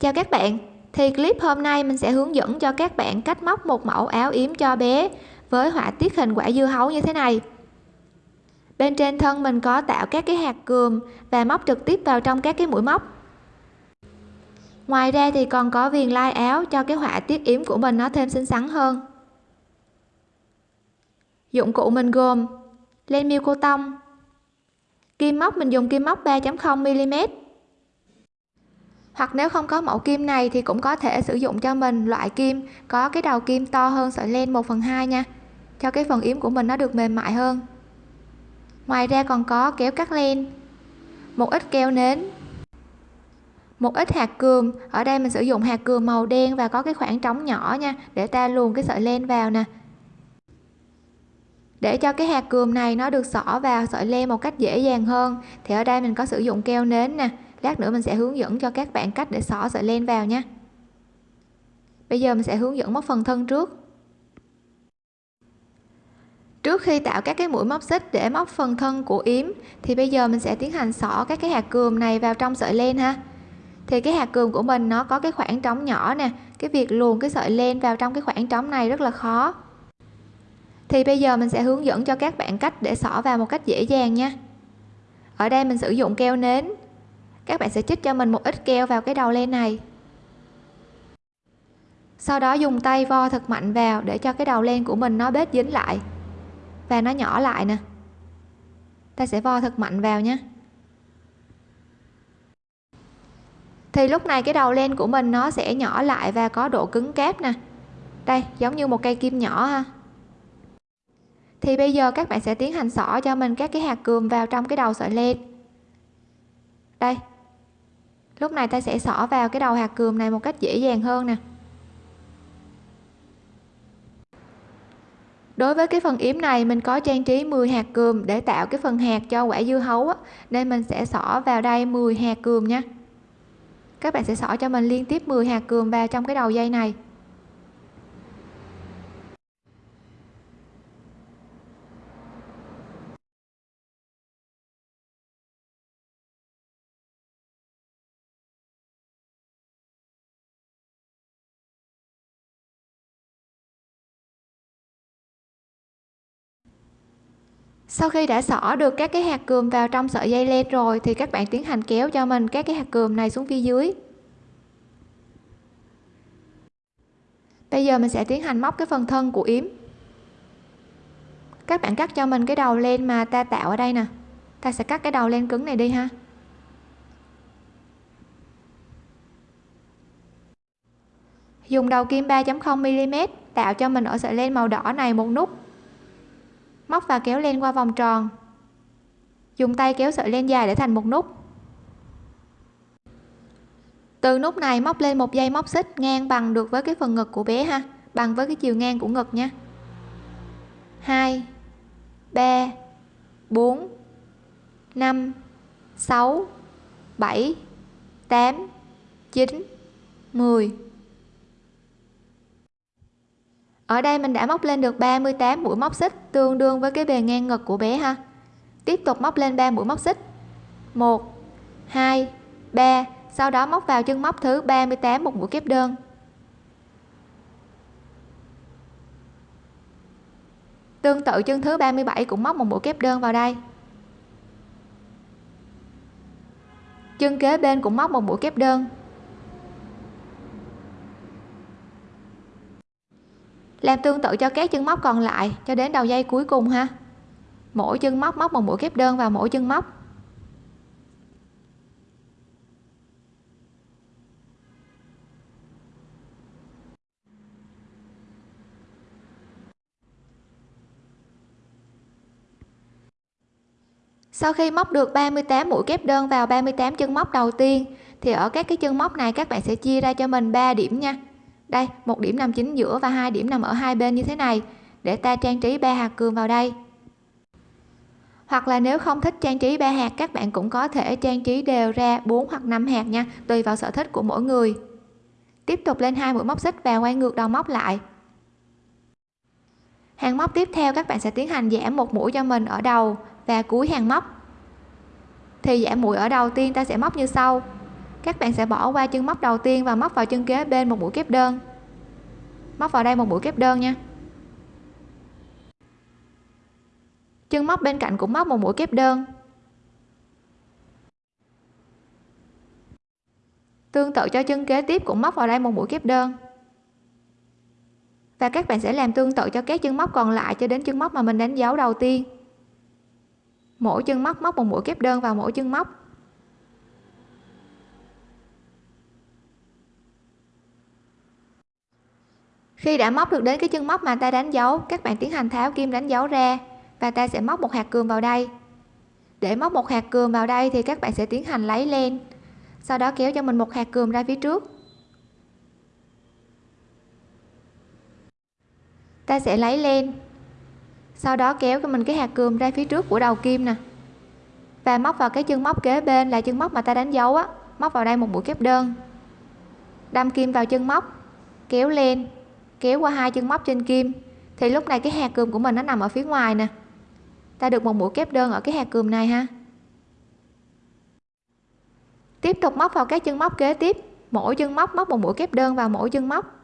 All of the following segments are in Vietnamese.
Chào các bạn, thì clip hôm nay mình sẽ hướng dẫn cho các bạn cách móc một mẫu áo yếm cho bé với họa tiết hình quả dưa hấu như thế này. Bên trên thân mình có tạo các cái hạt cườm và móc trực tiếp vào trong các cái mũi móc. Ngoài ra thì còn có viền lai áo cho cái họa tiết yếm của mình nó thêm xinh xắn hơn. Dụng cụ mình gồm len miêu cô tông, kim móc mình dùng kim móc 3.0 mm hoặc nếu không có mẫu kim này thì cũng có thể sử dụng cho mình loại kim có cái đầu kim to hơn sợi len 1 phần 2 nha. Cho cái phần yếm của mình nó được mềm mại hơn. Ngoài ra còn có kéo cắt len. Một ít keo nến. Một ít hạt cườm. Ở đây mình sử dụng hạt cườm màu đen và có cái khoảng trống nhỏ nha, để ta luồn cái sợi len vào nè. Để cho cái hạt cườm này nó được xỏ vào sợi len một cách dễ dàng hơn, thì ở đây mình có sử dụng keo nến nè lát nữa mình sẽ hướng dẫn cho các bạn cách để xỏ sợi len vào nha. Bây giờ mình sẽ hướng dẫn móc phần thân trước. Trước khi tạo các cái mũi móc xích để móc phần thân của yếm, thì bây giờ mình sẽ tiến hành xỏ các cái hạt cườm này vào trong sợi len ha. Thì cái hạt cườm của mình nó có cái khoảng trống nhỏ nè, cái việc luồn cái sợi len vào trong cái khoảng trống này rất là khó. Thì bây giờ mình sẽ hướng dẫn cho các bạn cách để xỏ vào một cách dễ dàng nha. Ở đây mình sử dụng keo nến các bạn sẽ chích cho mình một ít keo vào cái đầu len này. Sau đó dùng tay vo thật mạnh vào để cho cái đầu len của mình nó bết dính lại. Và nó nhỏ lại nè. Ta sẽ vo thật mạnh vào nhé. Thì lúc này cái đầu len của mình nó sẽ nhỏ lại và có độ cứng cáp nè. Đây, giống như một cây kim nhỏ ha. Thì bây giờ các bạn sẽ tiến hành xỏ cho mình các cái hạt cườm vào trong cái đầu sợi len. Đây lúc này ta sẽ xỏ vào cái đầu hạt cườm này một cách dễ dàng hơn nè. Đối với cái phần yếm này mình có trang trí 10 hạt cườm để tạo cái phần hạt cho quả dưa hấu á, nên mình sẽ xỏ vào đây 10 hạt cườm nha. Các bạn sẽ xỏ cho mình liên tiếp 10 hạt cườm vào trong cái đầu dây này. Sau khi đã xỏ được các cái hạt cườm vào trong sợi dây len rồi, thì các bạn tiến hành kéo cho mình các cái hạt cườm này xuống phía dưới. Bây giờ mình sẽ tiến hành móc cái phần thân của yếm. Các bạn cắt cho mình cái đầu len mà ta tạo ở đây nè. Ta sẽ cắt cái đầu len cứng này đi ha. Dùng đầu kim 3.0 mm tạo cho mình ở sợi len màu đỏ này một nút móc và kéo len qua vòng tròn. Dùng tay kéo sợi len dài để thành một nút. Từ nút này móc lên một dây móc xích ngang bằng được với cái phần ngực của bé ha, bằng với cái chiều ngang của ngực nha. 2 3 4 5 6 7 8 9 10 ở đây mình đã móc lên được 38 mũi móc xích, tương đương với cái bề ngang ngực của bé ha. Tiếp tục móc lên 3 mũi móc xích. 1 2 3 sau đó móc vào chân móc thứ 38 một mũi kép đơn. Tương tự chân thứ 37 cũng móc một mũi kép đơn vào đây. Chân kế bên cũng móc một mũi kép đơn. Làm tương tự cho các chân móc còn lại, cho đến đầu dây cuối cùng ha. Mỗi chân móc móc một mũi kép đơn vào mỗi chân móc. Sau khi móc được 38 mũi kép đơn vào 38 chân móc đầu tiên, thì ở các cái chân móc này các bạn sẽ chia ra cho mình 3 điểm nha đây, một điểm nằm chính giữa và hai điểm nằm ở hai bên như thế này. Để ta trang trí ba hạt cườm vào đây. Hoặc là nếu không thích trang trí ba hạt, các bạn cũng có thể trang trí đều ra 4 hoặc 5 hạt nha, tùy vào sở thích của mỗi người. Tiếp tục lên hai mũi móc xích và quay ngược đầu móc lại. Hàng móc tiếp theo các bạn sẽ tiến hành giảm một mũi cho mình ở đầu và cuối hàng móc. Thì giảm mũi ở đầu tiên ta sẽ móc như sau các bạn sẽ bỏ qua chân móc đầu tiên và móc vào chân kế bên một mũi kép đơn. Móc vào đây một mũi kép đơn nha. Chân móc bên cạnh cũng móc một mũi kép đơn. Tương tự cho chân kế tiếp cũng móc vào đây một mũi kép đơn. Và các bạn sẽ làm tương tự cho các chân móc còn lại cho đến chân móc mà mình đánh dấu đầu tiên. Mỗi chân móc móc một mũi kép đơn vào mỗi chân móc. Khi đã móc được đến cái chân móc mà ta đánh dấu, các bạn tiến hành tháo kim đánh dấu ra, và ta sẽ móc một hạt cườm vào đây. Để móc một hạt cườm vào đây thì các bạn sẽ tiến hành lấy len sau đó kéo cho mình một hạt cườm ra phía trước. Ta sẽ lấy len sau đó kéo cho mình cái hạt cườm ra phía trước của đầu kim nè, và móc vào cái chân móc kế bên là chân móc mà ta đánh dấu á, móc vào đây một mũi kép đơn. Đâm kim vào chân móc, kéo lên kéo qua hai chân móc trên kim. Thì lúc này cái hạt cườm của mình nó nằm ở phía ngoài nè. Ta được một mũi kép đơn ở cái hạt cườm này ha. Tiếp tục móc vào các chân móc kế tiếp. Mỗi chân móc móc một mũi kép đơn vào mỗi chân móc.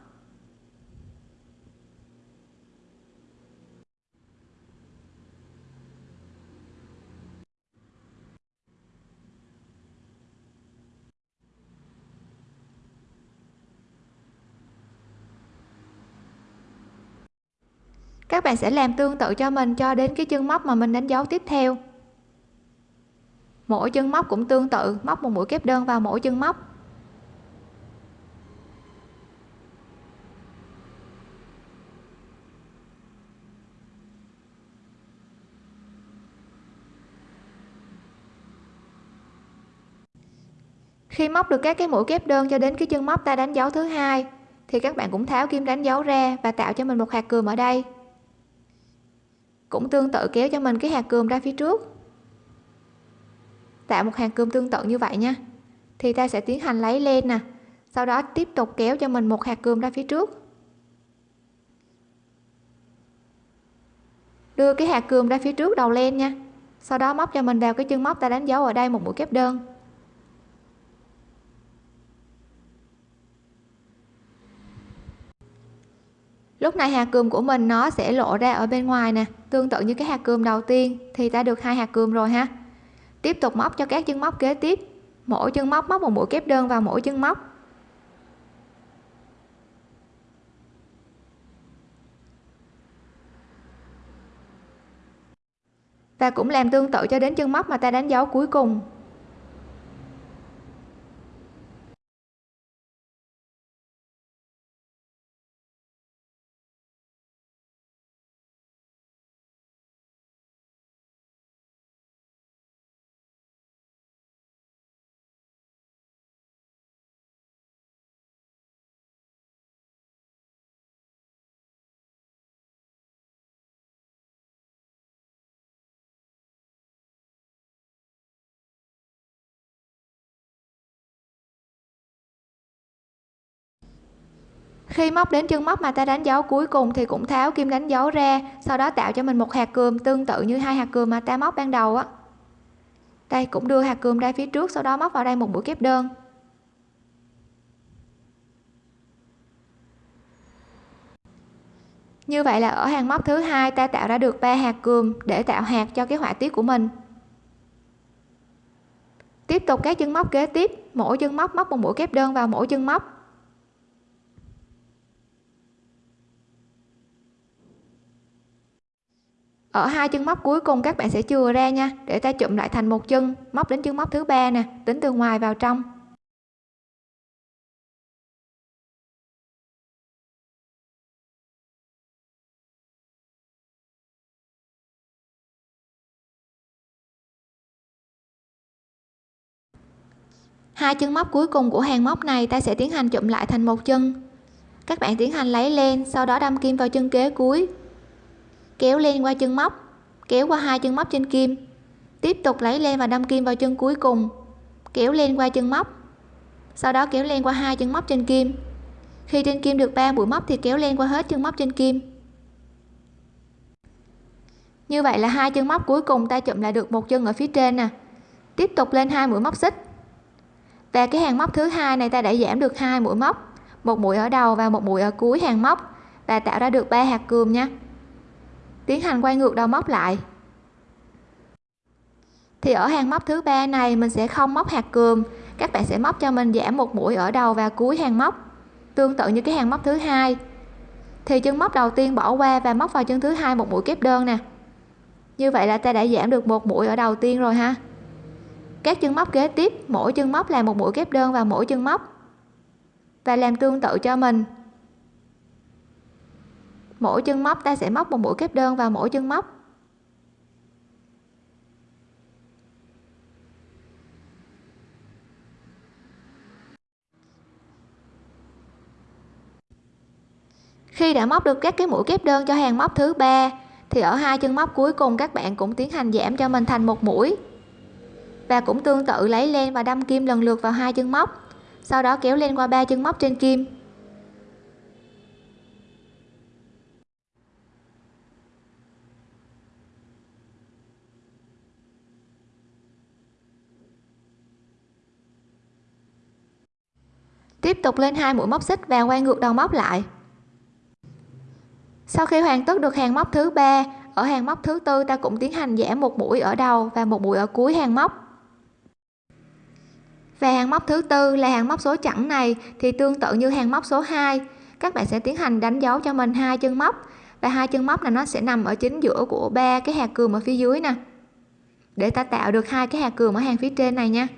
Các bạn sẽ làm tương tự cho mình cho đến cái chân móc mà mình đánh dấu tiếp theo. Mỗi chân móc cũng tương tự, móc một mũi kép đơn vào mỗi chân móc. Khi móc được các cái mũi kép đơn cho đến cái chân móc ta đánh dấu thứ hai, thì các bạn cũng tháo kim đánh dấu ra và tạo cho mình một hạt cườm ở đây cũng tương tự kéo cho mình cái hạt cườm ra phía trước. Tạo một hàng cườm tương tự như vậy nha. Thì ta sẽ tiến hành lấy lên nè, sau đó tiếp tục kéo cho mình một hạt cườm ra phía trước. Đưa cái hạt cườm ra phía trước đầu len nha. Sau đó móc cho mình vào cái chân móc ta đánh dấu ở đây một mũi kép đơn. Lúc này hạt cườm của mình nó sẽ lộ ra ở bên ngoài nè, tương tự như cái hạt cườm đầu tiên, thì ta được hai hạt cườm rồi ha. Tiếp tục móc cho các chân móc kế tiếp. Mỗi chân móc móc một mũi kép đơn vào mỗi chân móc. Và cũng làm tương tự cho đến chân móc mà ta đánh dấu cuối cùng. Khi móc đến chân móc mà ta đánh dấu cuối cùng thì cũng tháo kim đánh dấu ra, sau đó tạo cho mình một hạt cườm tương tự như hai hạt cườm mà ta móc ban đầu á. Đây, cũng đưa hạt cườm ra phía trước, sau đó móc vào đây một mũi kép đơn. Như vậy là ở hàng móc thứ hai, ta tạo ra được ba hạt cườm để tạo hạt cho cái họa tiết của mình. Tiếp tục các chân móc kế tiếp, mỗi chân móc móc một mũi kép đơn vào mỗi chân móc. Ở hai chân móc cuối cùng các bạn sẽ chừa ra nha, để ta chụm lại thành một chân, móc đến chân móc thứ ba nè, tính từ ngoài vào trong. Hai chân móc cuối cùng của hàng móc này ta sẽ tiến hành chụm lại thành một chân. Các bạn tiến hành lấy len, sau đó đâm kim vào chân kế cuối kéo lên qua chân móc, kéo qua hai chân móc trên kim, tiếp tục lấy len và đâm kim vào chân cuối cùng, kéo lên qua chân móc, sau đó kéo lên qua hai chân móc trên kim. Khi trên kim được 3 mũi móc thì kéo lên qua hết chân móc trên kim. Như vậy là hai chân móc cuối cùng ta chụm lại được một chân ở phía trên nè. Tiếp tục lên hai mũi móc xích. Và cái hàng móc thứ hai này ta đã giảm được hai mũi móc, một mũi ở đầu và một mũi ở cuối hàng móc và tạo ra được ba hạt cườm nha tiến hành quay ngược đầu móc lại. Thì ở hàng móc thứ ba này, mình sẽ không móc hạt cườm. Các bạn sẽ móc cho mình giảm một mũi ở đầu và cuối hàng móc, tương tự như cái hàng móc thứ hai. Thì chân móc đầu tiên bỏ qua và móc vào chân thứ hai một mũi kép đơn nè. Như vậy là ta đã giảm được một mũi ở đầu tiên rồi ha. Các chân móc kế tiếp, mỗi chân móc là một mũi kép đơn vào mỗi chân móc. Và làm tương tự cho mình mỗi chân móc ta sẽ móc một mũi kép đơn vào mỗi chân móc. Khi đã móc được các cái mũi kép đơn cho hàng móc thứ ba, thì ở hai chân móc cuối cùng các bạn cũng tiến hành giảm cho mình thành một mũi. Và cũng tương tự lấy len và đâm kim lần lượt vào hai chân móc, sau đó kéo lên qua ba chân móc trên kim. Tiếp tục lên hai mũi móc xích và quay ngược đầu móc lại. Sau khi hoàn tất được hàng móc thứ ba, ở hàng móc thứ tư ta cũng tiến hành giảm một mũi ở đầu và một mũi ở cuối hàng móc. Và hàng móc thứ tư là hàng móc số chẵn này thì tương tự như hàng móc số 2 các bạn sẽ tiến hành đánh dấu cho mình hai chân móc và hai chân móc là nó sẽ nằm ở chính giữa của ba cái hạt cườm ở phía dưới nè. Để ta tạo được hai cái hạt cườm ở hàng phía trên này nha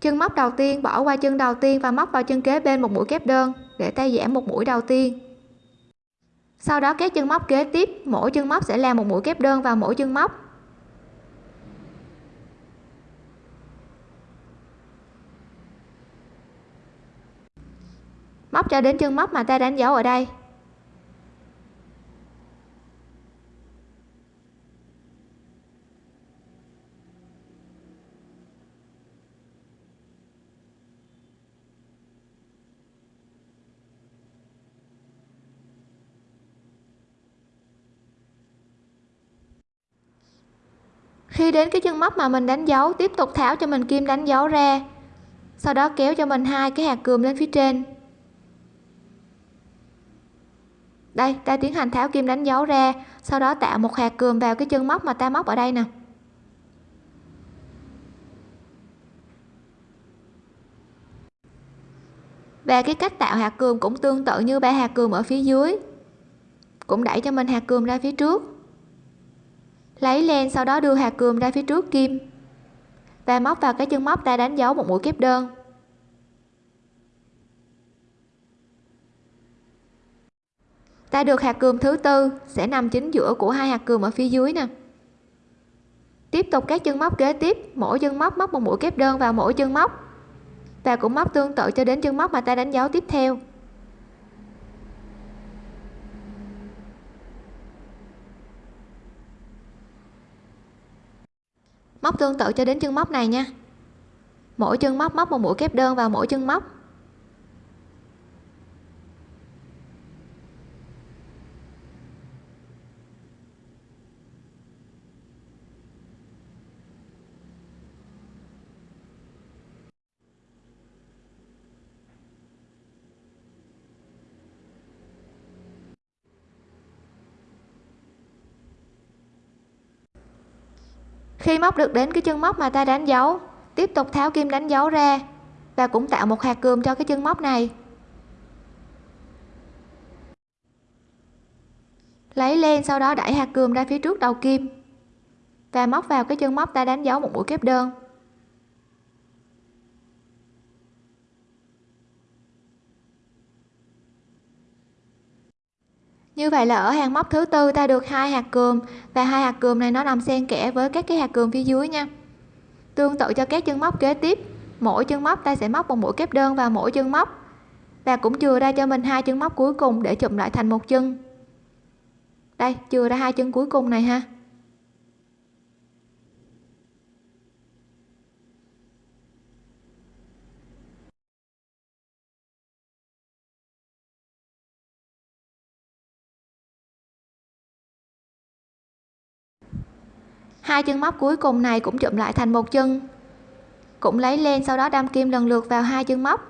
chân móc đầu tiên, bỏ qua chân đầu tiên và móc vào chân kế bên một mũi kép đơn để ta giảm một mũi đầu tiên. Sau đó các chân móc kế tiếp, mỗi chân móc sẽ làm một mũi kép đơn vào mỗi chân móc. Móc cho đến chân móc mà ta đánh dấu ở đây. Khi đến cái chân móc mà mình đánh dấu, tiếp tục tháo cho mình kim đánh dấu ra. Sau đó kéo cho mình hai cái hạt cườm lên phía trên. Đây, ta tiến hành tháo kim đánh dấu ra, sau đó tạo một hạt cườm vào cái chân móc mà ta móc ở đây nè. Và cái cách tạo hạt cườm cũng tương tự như ba hạt cườm ở phía dưới. Cũng đẩy cho mình hạt cườm ra phía trước lấy len sau đó đưa hạt cườm ra phía trước, kim. Và móc vào cái chân móc ta đánh dấu một mũi kép đơn. Ta được hạt cườm thứ tư, sẽ nằm chính giữa của hai hạt cườm ở phía dưới nè. Tiếp tục các chân móc kế tiếp, mỗi chân móc móc một mũi kép đơn vào mỗi chân móc. Và cũng móc tương tự cho đến chân móc mà ta đánh dấu tiếp theo. Móc tương tự cho đến chân móc này nha. Mỗi chân móc móc một mũi kép đơn vào mỗi chân móc. Khi móc được đến cái chân móc mà ta đánh dấu, tiếp tục tháo kim đánh dấu ra và cũng tạo một hạt cườm cho cái chân móc này. Lấy len sau đó đẩy hạt cườm ra phía trước đầu kim và móc vào cái chân móc ta đánh dấu một mũi kép đơn. Như vậy là ở hàng móc thứ tư ta được hai hạt cườm, và hai hạt cườm này nó nằm xen kẽ với các cái hạt cườm phía dưới nha. Tương tự cho các chân móc kế tiếp, mỗi chân móc ta sẽ móc một mũi kép đơn vào mỗi chân móc, và cũng chừa ra cho mình hai chân móc cuối cùng để chụm lại thành một chân. Đây, chừa ra hai chân cuối cùng này ha. Hai chân móc cuối cùng này cũng chụm lại thành một chân. Cũng lấy len sau đó đâm kim lần lượt vào hai chân móc.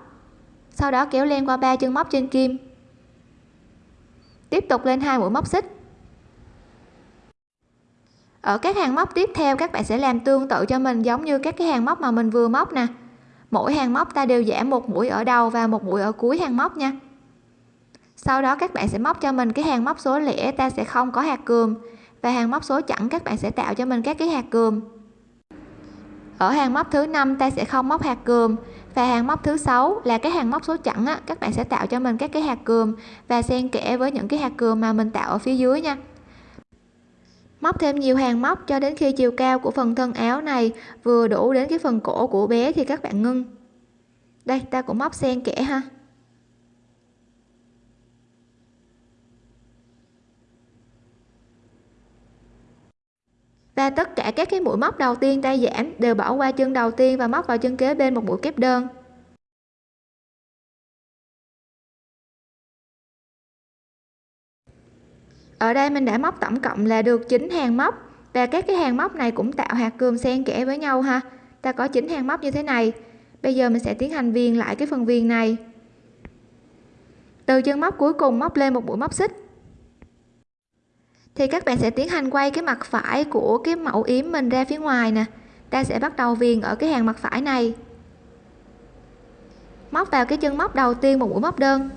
Sau đó kéo len qua ba chân móc trên kim. Tiếp tục lên hai mũi móc xích. Ở các hàng móc tiếp theo, các bạn sẽ làm tương tự cho mình giống như các cái hàng móc mà mình vừa móc nè. Mỗi hàng móc ta đều giảm một mũi ở đầu và một mũi ở cuối hàng móc nha. Sau đó các bạn sẽ móc cho mình cái hàng móc số lẻ, ta sẽ không có hạt cườm và hàng móc số chẵn các bạn sẽ tạo cho mình các cái hạt cườm ở hàng móc thứ năm ta sẽ không móc hạt cườm và hàng móc thứ sáu là cái hàng móc số chẵn á, các bạn sẽ tạo cho mình các cái hạt cườm và xen kẽ với những cái hạt cườm mà mình tạo ở phía dưới nha. Móc thêm nhiều hàng móc cho đến khi chiều cao của phần thân áo này vừa đủ đến cái phần cổ của bé thì các bạn ngưng. Đây ta cũng móc xen kẽ ha. Và tất cả các cái mũi móc đầu tiên tay giảm đều bỏ qua chân đầu tiên và móc vào chân kế bên một mũi kép đơn. Ở đây mình đã móc tổng cộng là được 9 hàng móc và các cái hàng móc này cũng tạo hạt cườm xen kẽ với nhau ha. Ta có 9 hàng móc như thế này. Bây giờ mình sẽ tiến hành viền lại cái phần viền này. Từ chân móc cuối cùng móc lên một mũi móc xích thì các bạn sẽ tiến hành quay cái mặt phải của cái mẫu yếm mình ra phía ngoài nè. Ta sẽ bắt đầu viền ở cái hàng mặt phải này. Móc vào cái chân móc đầu tiên một mũi móc đơn.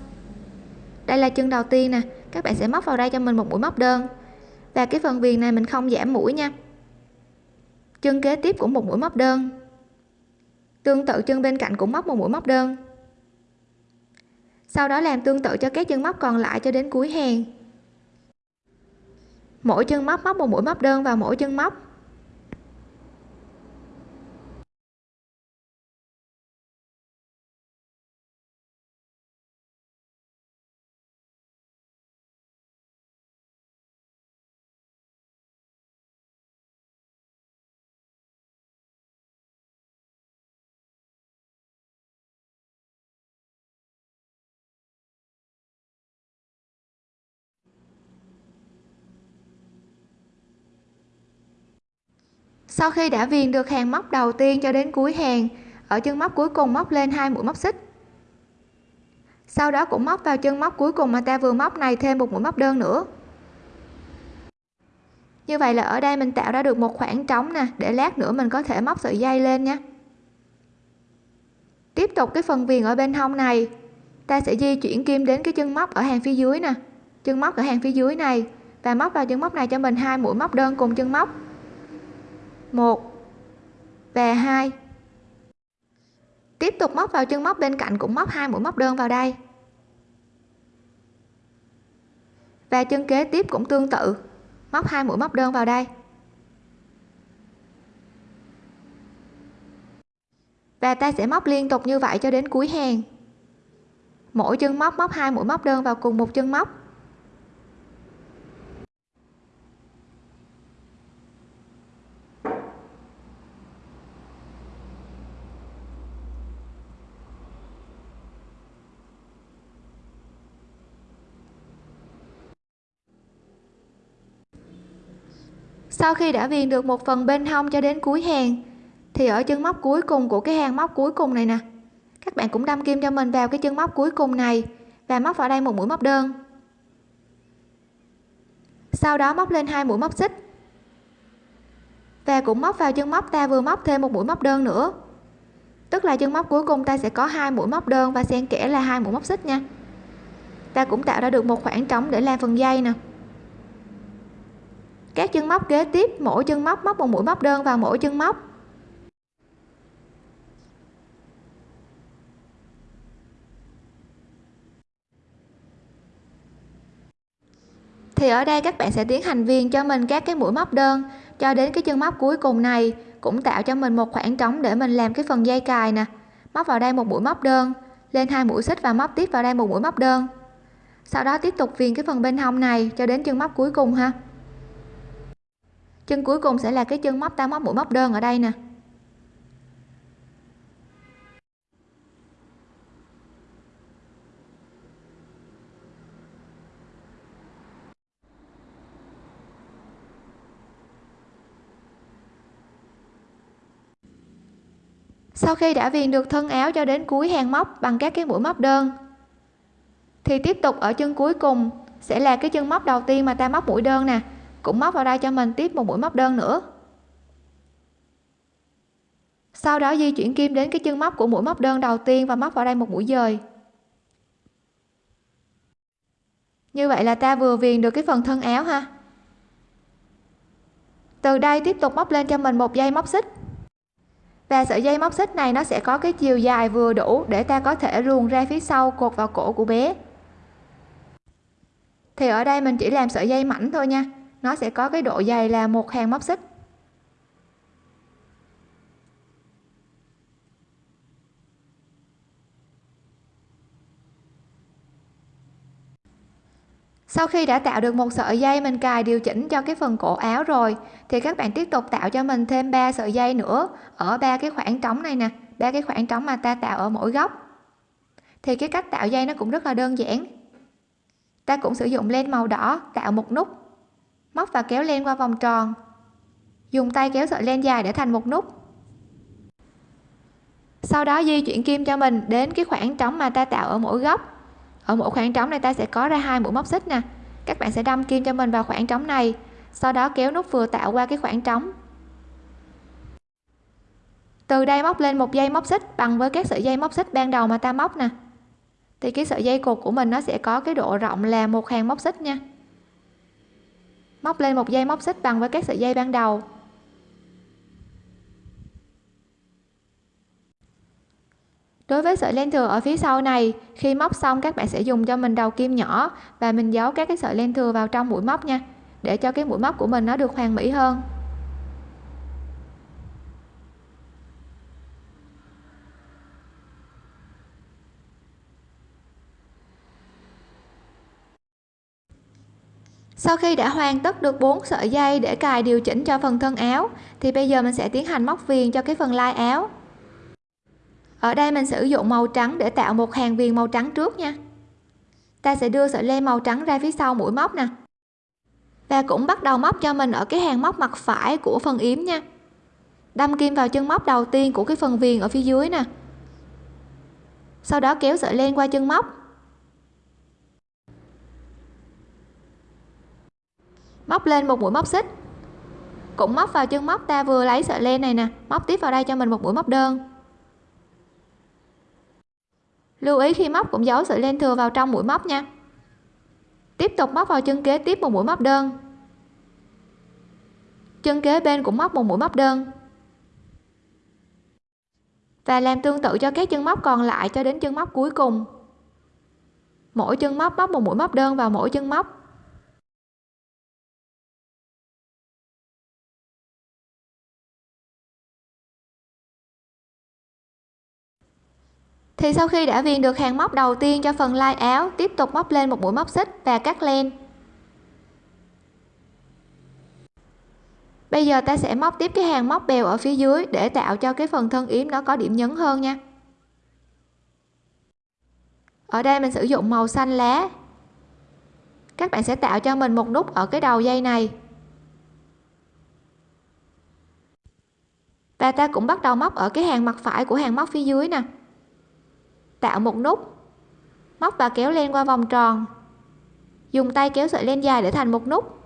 Đây là chân đầu tiên nè. Các bạn sẽ móc vào đây cho mình một mũi móc đơn. Và cái phần viền này mình không giảm mũi nha. Chân kế tiếp cũng một mũi móc đơn. Tương tự chân bên cạnh cũng móc một mũi móc đơn. Sau đó làm tương tự cho các chân móc còn lại cho đến cuối hàng mỗi chân móc móc một mũi móc đơn vào mỗi chân móc. Sau khi đã viền được hàng móc đầu tiên cho đến cuối hàng, ở chân móc cuối cùng móc lên hai mũi móc xích. Sau đó cũng móc vào chân móc cuối cùng mà ta vừa móc này thêm một mũi móc đơn nữa. Như vậy là ở đây mình tạo ra được một khoảng trống nè, để lát nữa mình có thể móc sợi dây lên nha. Tiếp tục cái phần viền ở bên hông này, ta sẽ di chuyển kim đến cái chân móc ở hàng phía dưới nè. Chân móc ở hàng phía dưới này, và móc vào chân móc này cho mình hai mũi móc đơn cùng chân móc. 1 và 2 tiếp tục móc vào chân móc bên cạnh cũng móc hai mũi móc đơn vào đây. Và chân kế tiếp cũng tương tự, móc hai mũi móc đơn vào đây. Và ta sẽ móc liên tục như vậy cho đến cuối hàng. Mỗi chân móc móc hai mũi móc đơn vào cùng một chân móc. Sau khi đã viền được một phần bên hông cho đến cuối hàng, thì ở chân móc cuối cùng của cái hàng móc cuối cùng này nè. Các bạn cũng đâm kim cho mình vào cái chân móc cuối cùng này và móc vào đây một mũi móc đơn. Sau đó móc lên hai mũi móc xích và cũng móc vào chân móc ta vừa móc thêm một mũi móc đơn nữa. Tức là chân móc cuối cùng ta sẽ có hai mũi móc đơn và xen kẽ là hai mũi móc xích nha. Ta cũng tạo ra được một khoảng trống để làm phần dây nè các chân móc kế tiếp, mỗi chân móc móc một mũi móc đơn vào mỗi chân móc. Thì ở đây các bạn sẽ tiến hành viền cho mình các cái mũi móc đơn. Cho đến cái chân móc cuối cùng này, cũng tạo cho mình một khoảng trống để mình làm cái phần dây cài nè. Móc vào đây một mũi móc đơn, lên hai mũi xích và móc tiếp vào đây một mũi móc đơn. Sau đó tiếp tục viền cái phần bên hông này cho đến chân móc cuối cùng ha chân cuối cùng sẽ là cái chân móc ta móc mũi móc đơn ở đây nè. Sau khi đã viền được thân áo cho đến cuối hàng móc bằng các cái mũi móc đơn, thì tiếp tục ở chân cuối cùng sẽ là cái chân móc đầu tiên mà ta móc mũi đơn nè cũng móc vào đây cho mình tiếp một mũi móc đơn nữa. Sau đó di chuyển kim đến cái chân móc của mũi móc đơn đầu tiên và móc vào đây một mũi dời. Như vậy là ta vừa viền được cái phần thân áo ha. Từ đây tiếp tục móc lên cho mình một dây móc xích. Và sợi dây móc xích này nó sẽ có cái chiều dài vừa đủ để ta có thể luồn ra phía sau cột vào cổ của bé. Thì ở đây mình chỉ làm sợi dây mảnh thôi nha nó sẽ có cái độ dày là một hàng móc xích. Sau khi đã tạo được một sợi dây mình cài điều chỉnh cho cái phần cổ áo rồi, thì các bạn tiếp tục tạo cho mình thêm 3 sợi dây nữa ở ba cái khoảng trống này nè, ba cái khoảng trống mà ta tạo ở mỗi góc. Thì cái cách tạo dây nó cũng rất là đơn giản. Ta cũng sử dụng len màu đỏ tạo một nút móc và kéo len qua vòng tròn. Dùng tay kéo sợi len dài để thành một nút. Sau đó di chuyển kim cho mình đến cái khoảng trống mà ta tạo ở mỗi góc. Ở mỗi khoảng trống này ta sẽ có ra hai mũi móc xích nè. Các bạn sẽ đâm kim cho mình vào khoảng trống này, sau đó kéo nút vừa tạo qua cái khoảng trống. Từ đây móc lên một dây móc xích bằng với các sợi dây móc xích ban đầu mà ta móc nè. Thì cái sợi dây cột của mình nó sẽ có cái độ rộng là một hàng móc xích nha móc lên một dây móc xích bằng với các sợi dây ban đầu. Đối với sợi len thừa ở phía sau này, khi móc xong các bạn sẽ dùng cho mình đầu kim nhỏ và mình giấu các cái sợi len thừa vào trong mũi móc nha, để cho cái mũi móc của mình nó được hoàn mỹ hơn. Sau khi đã hoàn tất được 4 sợi dây để cài điều chỉnh cho phần thân áo, thì bây giờ mình sẽ tiến hành móc viền cho cái phần lai áo. Ở đây mình sử dụng màu trắng để tạo một hàng viền màu trắng trước nha. Ta sẽ đưa sợi len màu trắng ra phía sau mũi móc nè. Và cũng bắt đầu móc cho mình ở cái hàng móc mặt phải của phần yếm nha. Đâm kim vào chân móc đầu tiên của cái phần viền ở phía dưới nè. Sau đó kéo sợi len qua chân móc. Móc lên một mũi móc xích. Cũng móc vào chân móc, ta vừa lấy sợi len này nè, móc tiếp vào đây cho mình một mũi móc đơn. Lưu ý khi móc cũng giấu sợi len thừa vào trong mũi móc nha. Tiếp tục móc vào chân kế tiếp một mũi móc đơn. Chân kế bên cũng móc một mũi móc đơn. Và làm tương tự cho các chân móc còn lại cho đến chân móc cuối cùng. Mỗi chân móc móc một mũi móc đơn vào mỗi chân móc. Thì sau khi đã viền được hàng móc đầu tiên cho phần lai áo, tiếp tục móc lên một mũi móc xích và cắt len. Bây giờ ta sẽ móc tiếp cái hàng móc bèo ở phía dưới để tạo cho cái phần thân yếm nó có điểm nhấn hơn nha. Ở đây mình sử dụng màu xanh lá. Các bạn sẽ tạo cho mình một nút ở cái đầu dây này. Và ta cũng bắt đầu móc ở cái hàng mặt phải của hàng móc phía dưới nè tạo một nút. Móc và kéo len qua vòng tròn. Dùng tay kéo sợi len dài để thành một nút.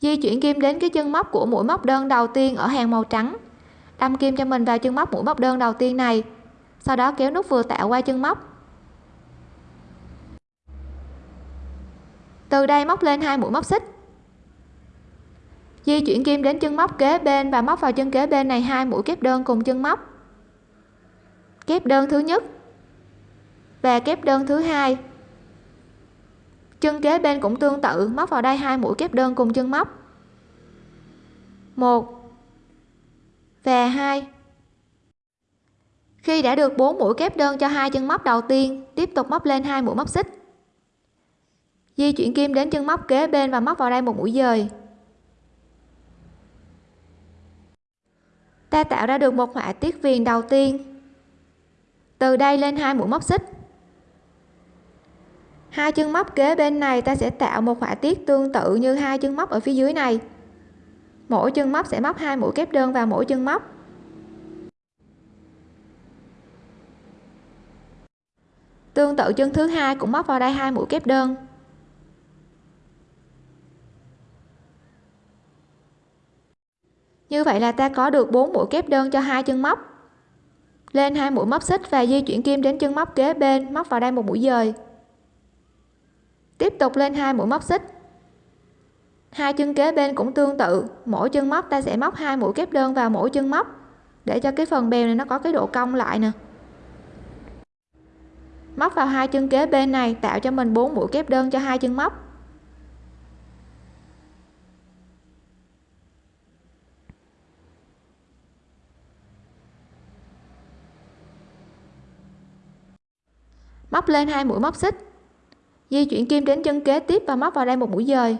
Di chuyển kim đến cái chân móc của mũi móc đơn đầu tiên ở hàng màu trắng. Đâm kim cho mình vào chân móc mũi móc đơn đầu tiên này. Sau đó kéo nút vừa tạo qua chân móc. Từ đây móc lên hai mũi móc xích di chuyển kim đến chân móc kế bên và móc vào chân kế bên này hai mũi kép đơn cùng chân móc. Kép đơn thứ nhất và kép đơn thứ hai. Chân kế bên cũng tương tự, móc vào đây hai mũi kép đơn cùng chân móc. Một và hai. Khi đã được 4 mũi kép đơn cho hai chân móc đầu tiên, tiếp tục móc lên hai mũi móc xích. Di chuyển kim đến chân móc kế bên và móc vào đây một mũi dời. Ta tạo ra được một họa tiết viền đầu tiên. Từ đây lên hai mũi móc xích. Hai chân móc kế bên này ta sẽ tạo một họa tiết tương tự như hai chân móc ở phía dưới này. Mỗi chân móc sẽ móc hai mũi kép đơn vào mỗi chân móc. Tương tự chân thứ hai cũng móc vào đây hai mũi kép đơn. Như vậy là ta có được 4 mũi kép đơn cho hai chân móc. Lên hai mũi móc xích và di chuyển kim đến chân móc kế bên, móc vào đây một mũi dời. Tiếp tục lên hai mũi móc xích. Hai chân kế bên cũng tương tự, mỗi chân móc ta sẽ móc hai mũi kép đơn vào mỗi chân móc, để cho cái phần bèo này nó có cái độ cong lại nè. Móc vào hai chân kế bên này, tạo cho mình bốn mũi kép đơn cho hai chân móc. Móc lên hai mũi móc xích. Di chuyển kim đến chân kế tiếp và móc vào đây một mũi dời.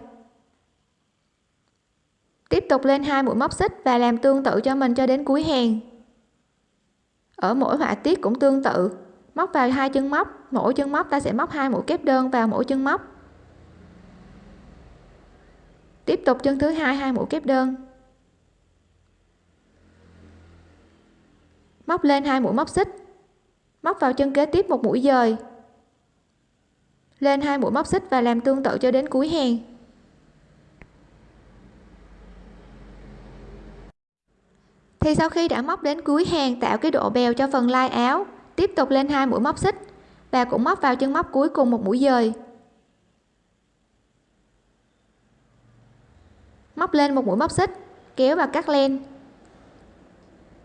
Tiếp tục lên hai mũi móc xích và làm tương tự cho mình cho đến cuối hàng. Ở mỗi họa tiết cũng tương tự. Móc vào hai chân móc, mỗi chân móc ta sẽ móc hai mũi kép đơn vào mỗi chân móc. Tiếp tục chân thứ hai hai mũi kép đơn. Móc lên hai mũi móc xích móc vào chân kế tiếp một mũi dời. Lên hai mũi móc xích và làm tương tự cho đến cuối hàng. Thì sau khi đã móc đến cuối hàng, tạo cái độ bèo cho phần lai áo, tiếp tục lên hai mũi móc xích và cũng móc vào chân móc cuối cùng một mũi dời. Móc lên một mũi móc xích, kéo và cắt len.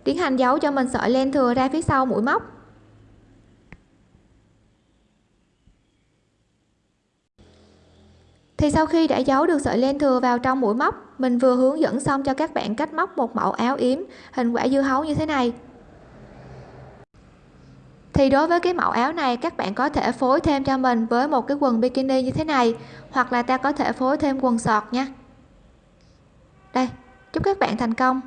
Tiến hành giấu cho mình sợi len thừa ra phía sau mũi móc. Thì sau khi đã giấu được sợi len thừa vào trong mũi móc, mình vừa hướng dẫn xong cho các bạn cách móc một mẫu áo yếm, hình quả dưa hấu như thế này. Thì đối với cái mẫu áo này, các bạn có thể phối thêm cho mình với một cái quần bikini như thế này, hoặc là ta có thể phối thêm quần sọt nha. Đây, chúc các bạn thành công.